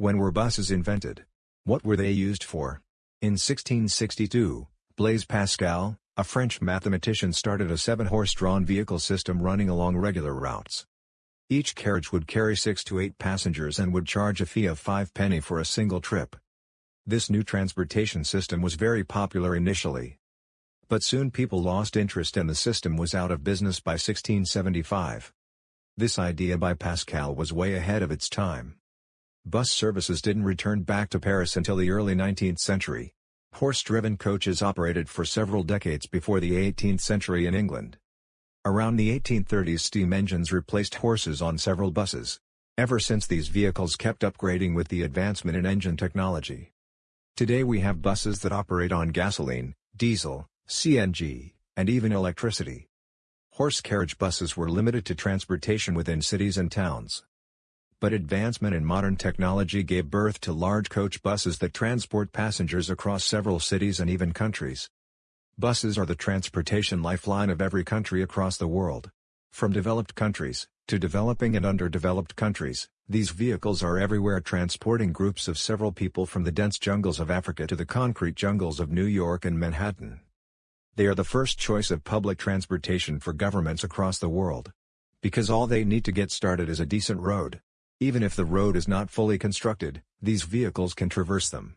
When were buses invented? What were they used for? In 1662, Blaise Pascal, a French mathematician started a seven-horse-drawn vehicle system running along regular routes. Each carriage would carry six to eight passengers and would charge a fee of five penny for a single trip. This new transportation system was very popular initially. But soon people lost interest and the system was out of business by 1675. This idea by Pascal was way ahead of its time. Bus services didn't return back to Paris until the early 19th century. Horse-driven coaches operated for several decades before the 18th century in England. Around the 1830s steam engines replaced horses on several buses. Ever since these vehicles kept upgrading with the advancement in engine technology. Today we have buses that operate on gasoline, diesel, CNG, and even electricity. Horse carriage buses were limited to transportation within cities and towns but advancement in modern technology gave birth to large coach buses that transport passengers across several cities and even countries. Buses are the transportation lifeline of every country across the world. From developed countries, to developing and underdeveloped countries, these vehicles are everywhere transporting groups of several people from the dense jungles of Africa to the concrete jungles of New York and Manhattan. They are the first choice of public transportation for governments across the world. Because all they need to get started is a decent road. Even if the road is not fully constructed, these vehicles can traverse them.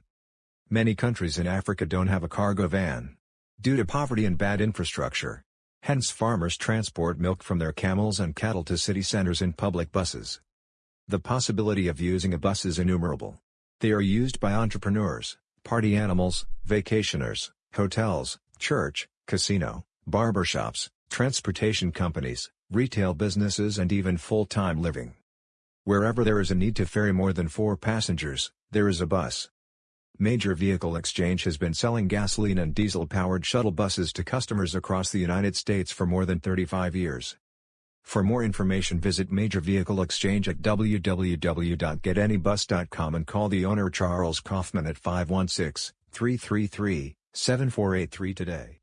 Many countries in Africa don't have a cargo van. Due to poverty and bad infrastructure. Hence farmers transport milk from their camels and cattle to city centers in public buses. The possibility of using a bus is innumerable. They are used by entrepreneurs, party animals, vacationers, hotels, church, casino, barbershops, transportation companies, retail businesses and even full-time living. Wherever there is a need to ferry more than four passengers, there is a bus. Major Vehicle Exchange has been selling gasoline and diesel-powered shuttle buses to customers across the United States for more than 35 years. For more information visit Major Vehicle Exchange at www.getanybus.com and call the owner Charles Kaufman at 516-333-7483 today.